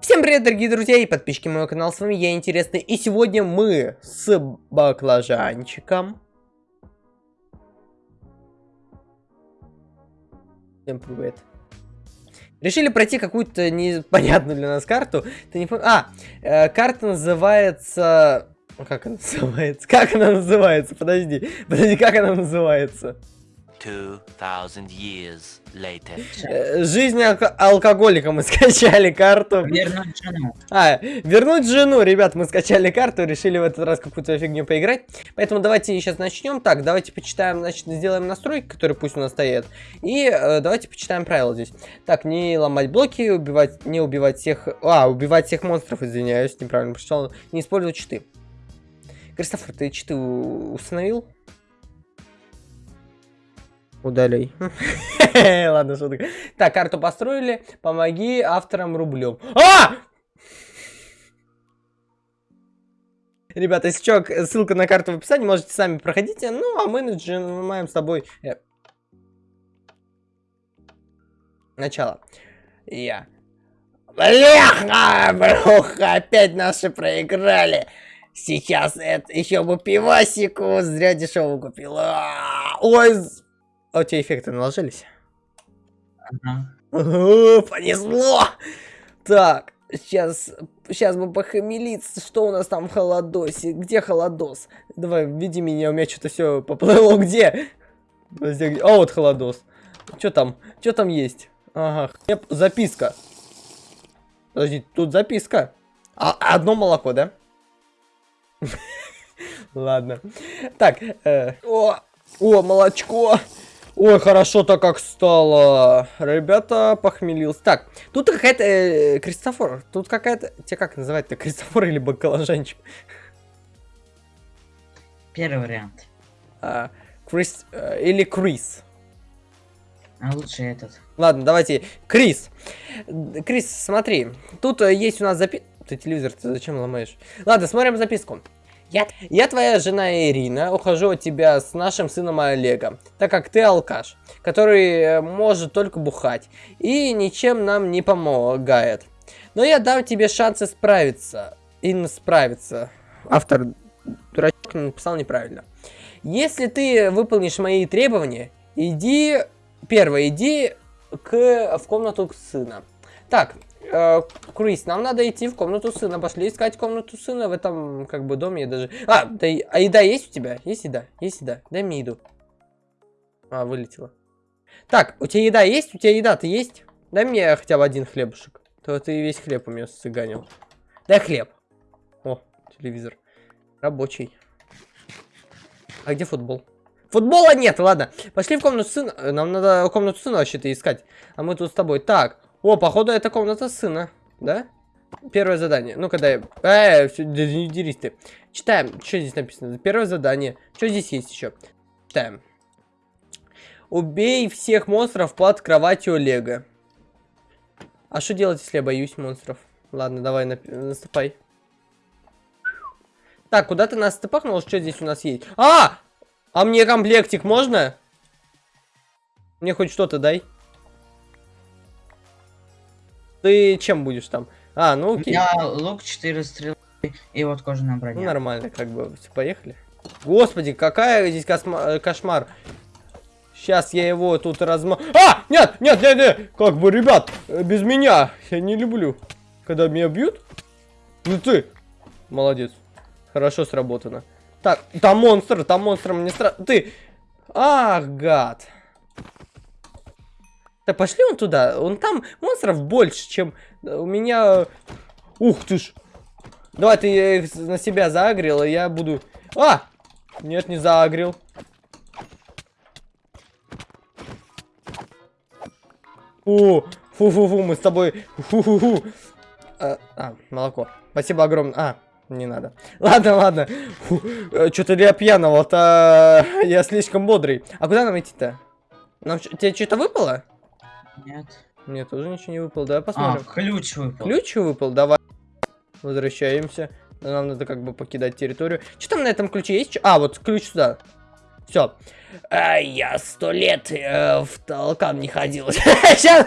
Всем привет, дорогие друзья и подписчики моего канала, с вами я, Интересный, и сегодня мы с баклажанчиком. Всем привет. Решили пройти какую-то непонятную для нас карту. Ты не пом... А, э, карта называется... Как она называется? Как она называется? Подожди, подожди, как она называется? 2000 years later. Э, жизнь алко алкоголика. Мы скачали карту. Вернуть жену. А, вернуть жену, ребят, мы скачали карту, решили в этот раз какую-то фигню поиграть. Поэтому давайте сейчас начнем. Так, давайте почитаем, значит, сделаем настройки, которые пусть у нас стоят. И э, давайте почитаем правила здесь. Так, не ломать блоки, убивать, не убивать всех... А, убивать всех монстров, извиняюсь, неправильно прочитал. Не использовать читы. Кристофер, ты читы установил? Удаляй. Ладно, шутка. Так, карту построили. Помоги авторам рублем. А! Ребята, если что, ссылка на карту в описании, можете сами проходите. Ну, а мы нажимаем с тобой... Э, начало. Я. Бляха, бруха, опять наши проиграли. Сейчас это еще бы пивасику, зря дешево купила. Ой, а у тебя эффекты наложились? Ага. понесло! Так, сейчас, сейчас бы похмелиться, что у нас там в холодосе? Где холодос? Давай, веди меня, у меня что-то все поплыло, где? А, вот холодос. Что там? Что там есть? Ага, хлеб, записка. Подожди, тут записка. А, одно молоко, да? Ладно. Так, э, о, о, молочко. Ой, хорошо-то как стало. Ребята, похмелился. Так, тут какая-то... Э, Кристофор, тут какая-то... Тебя как называть-то? Кристофор или баклажанчик? Первый вариант. А, Крис... Э, или Крис. А лучше этот. Ладно, давайте. Крис. Крис, смотри. Тут э, есть у нас запись... Ты телевизор, ты зачем ломаешь? Ладно, смотрим записку. Я, я твоя жена Ирина, ухожу от тебя с нашим сыном Олегом, так как ты алкаш, который э, может только бухать и ничем нам не помогает. Но я дам тебе шансы справиться. И справиться. Автор дурачок написал неправильно. Если ты выполнишь мои требования, иди... Первое, иди к, в комнату сына. Так, Э, Крис, нам надо идти в комнату сына. Пошли искать комнату сына в этом, как бы, доме. Я даже... А, да, а еда есть у тебя? Есть еда? Есть еда? Дай мне еду. А, вылетела. Так, у тебя еда есть? У тебя еда-то есть? Дай мне хотя бы один хлебушек. То ты весь хлеб у меня сцыганил. Дай хлеб. О, телевизор. Рабочий. А где футбол? Футбола нет, ладно. Пошли в комнату сына. Нам надо комнату сына вообще-то искать. А мы тут с тобой. Так, о, походу, это комната сына, да? Первое задание. Ну-ка, дай. Э, все, не дерись ты. Читаем, что здесь написано. Первое задание. Что здесь есть еще? Читаем. Убей всех монстров под кроватью Олега. А что делать, если я боюсь монстров? Ладно, давай, наступай. Так, куда ты нас стопахнул? Что здесь у нас есть? А! А мне комплектик можно? Мне хоть что-то дай. Ты чем будешь там? А, ну окей. Я лук, 4 стрелы и вот кожаная броня. Ну нормально, как бы. Все, поехали. Господи, какая здесь косма кошмар. Сейчас я его тут разма... А! Нет, нет, нет, нет! Как бы, ребят, без меня. Я не люблю, когда меня бьют. Ну ты! Молодец. Хорошо сработано. Так, там монстр, там монстр, мне страшно. Ты! Ах, гад. Да пошли он туда. Он там монстров больше, чем у меня... Ух ты ж. Давай ты их на себя заагрил, и я буду... А! Нет, не заагрил. О, фу-фу-фу, мы с тобой... Фу-фу-фу. А, а, молоко. Спасибо огромное. А, не надо. Ладно, ладно. Э, Что-то я пьяного-то... Я слишком бодрый. А куда нам идти-то? Тебе что-то выпало? Нет. Мне тоже ничего не выпало. Давай посмотрим. А, ключ выпал. Ключ выпал? Давай. Возвращаемся. Нам надо как бы покидать территорию. Что там на этом ключе есть? А, вот ключ сюда. Все. А, я сто лет э, в толкан не ходил. Сейчас.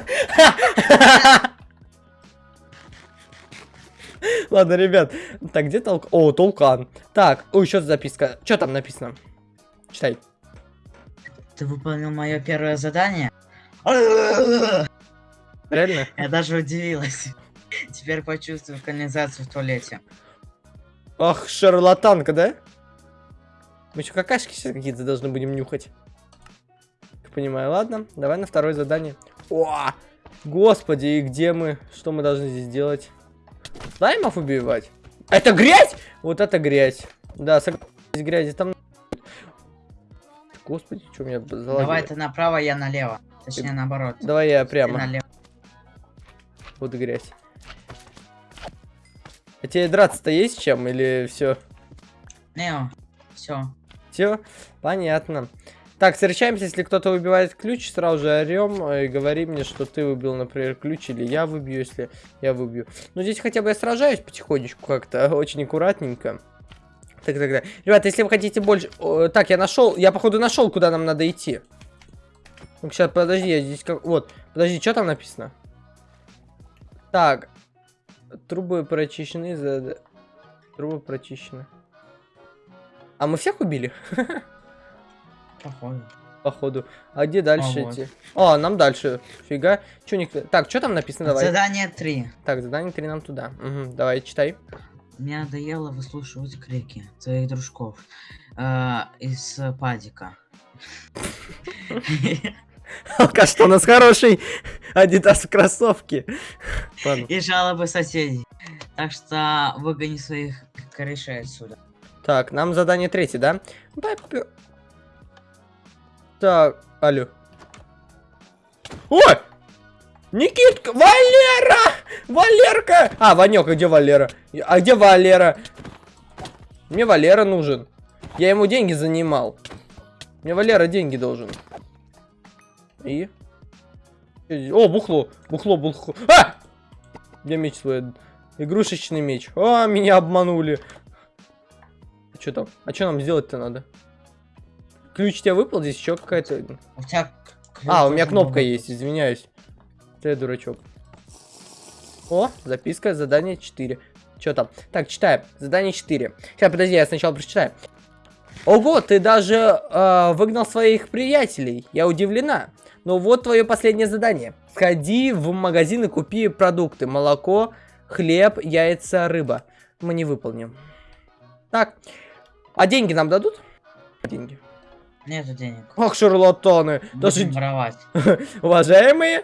Ладно, ребят. Так, где толк... О, толкан. Так, о, еще записка. Что там написано? Читай. Ты выполнил мое первое задание? Реально? Я даже удивилась. Теперь почувствую канализацию в туалете. Ах, шарлатанка, да? Мы еще какашки сейчас какие-то должны будем нюхать. Понимаю, ладно. Давай на второе задание. О! Господи, и где мы? Что мы должны здесь делать? Слаймов убивать? Это грязь? Вот это грязь. Да, согласен, грязи там... Господи, что меня залагило? Давай ты направо, я налево. Точнее, наоборот. Давай я прямо. налево. Вот грязь. А тебе драться-то есть чем или все? Нео. Все. Все, понятно. Так, встречаемся, если кто-то выбивает ключ, сразу же орем и говори мне, что ты выбил, например, ключ, или я выбью, если я выбью. Ну, здесь хотя бы я сражаюсь потихонечку как-то, очень аккуратненько. Так, так, так. Ребята, если вы хотите больше... Так, я нашел, я походу нашел, куда нам надо идти. Ну сейчас, подожди, я здесь как... Вот, подожди, что там написано? Так, трубы прочищены, за... трубы прочищены. А мы всех убили? Походу. Походу. А где дальше А, вот. идти? А, нам дальше. Фига. Чё никто... Так, что там написано? Давай. Задание 3. Так, задание 3 нам туда. Мгм, давай, читай. Мне надоело выслушивать крики твоих дружков э, из э, падика. Алкаш, что у нас хороший Адидас кроссовки. И жалобы соседей. Так что выгони своих корешей отсюда. Так, нам задание третье, да? Так, алло. Ой! Никитка! Валера! Валерка! А, Ванек, а где Валера? А где Валера? Мне Валера нужен. Я ему деньги занимал. Мне Валера деньги должен. И? О, бухло. Бухло, бухло. А! Где меч свой? Игрушечный меч. А, меня обманули. Что там? А что нам сделать-то надо? Ключ тебе выпал? Здесь еще какая-то... У тебя... А, у меня кнопка есть, извиняюсь. Ты дурачок. О, записка, задание 4. Что там? Так, читаем. Задание 4. Сейчас, подожди, я сначала прочитаю. Ого, ты даже э, выгнал своих приятелей. Я удивлена. Но вот твое последнее задание. Сходи в магазин и купи продукты. Молоко, хлеб, яйца, рыба. Мы не выполним. Так. А деньги нам дадут? Деньги. Нету денег. Ах, шарлатаны. Даже Будем воровать. Уважаемые,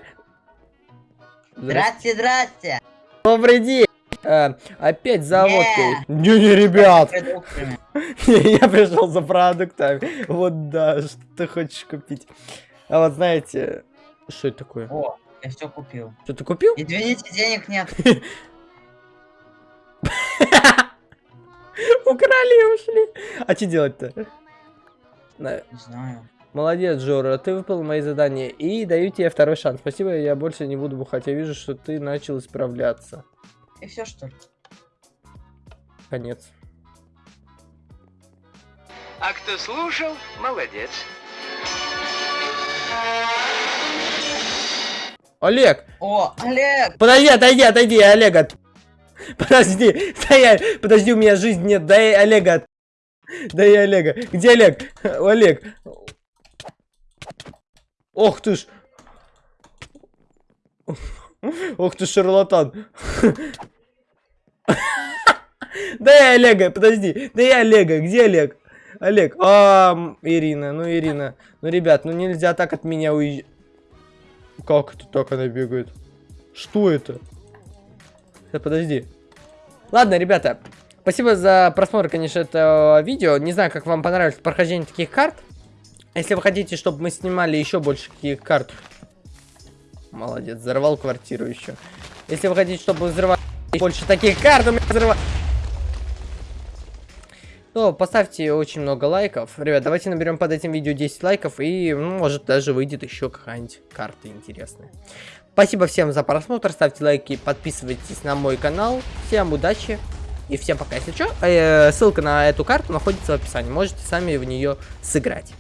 Здрасте, здрасте. добрый день. Э, опять за Не. водкой. Не-не, ребят, я пришел за продуктами. Вот да, что ты хочешь купить. А вот знаете, что это такое? О, я все купил. Что ты купил? Извините, денег нет. Украли и ушли. А что делать-то? Не знаю. Молодец, Жора, ты выполнил мои задания. И даю тебе второй шанс. Спасибо, я больше не буду бухать. Я вижу, что ты начал исправляться. И все что ли? Конец. А кто слушал, молодец. Олег, О, Олег! Подожди, отойди, отойди, Олега. Подожди, стоять, подожди, у меня жизнь нет, дай Олега. Дай Олега. Где Олег? Олег. Ох ты ж. Ох ты шарлатан. Дай Олега, подожди. Дай Олега, где Олег? Олег. А, Ирина, ну Ирина. Ну, ребят, ну нельзя так от меня уезжать. Как это так она бегает? Что это? Да, подожди. Ладно, ребята, спасибо за просмотр, конечно, этого видео. Не знаю, как вам понравилось прохождение таких карт. Если вы хотите, чтобы мы снимали еще больше таких карт... Молодец, взорвал квартиру еще. Если вы хотите, чтобы взрывали больше таких карт, у меня взрыва... то поставьте очень много лайков. Ребят, давайте наберем под этим видео 10 лайков, и, ну, может, даже выйдет еще какая-нибудь карта интересная. Спасибо всем за просмотр, ставьте лайки, подписывайтесь на мой канал. Всем удачи и всем пока. Если что, э, ссылка на эту карту находится в описании, можете сами в нее сыграть.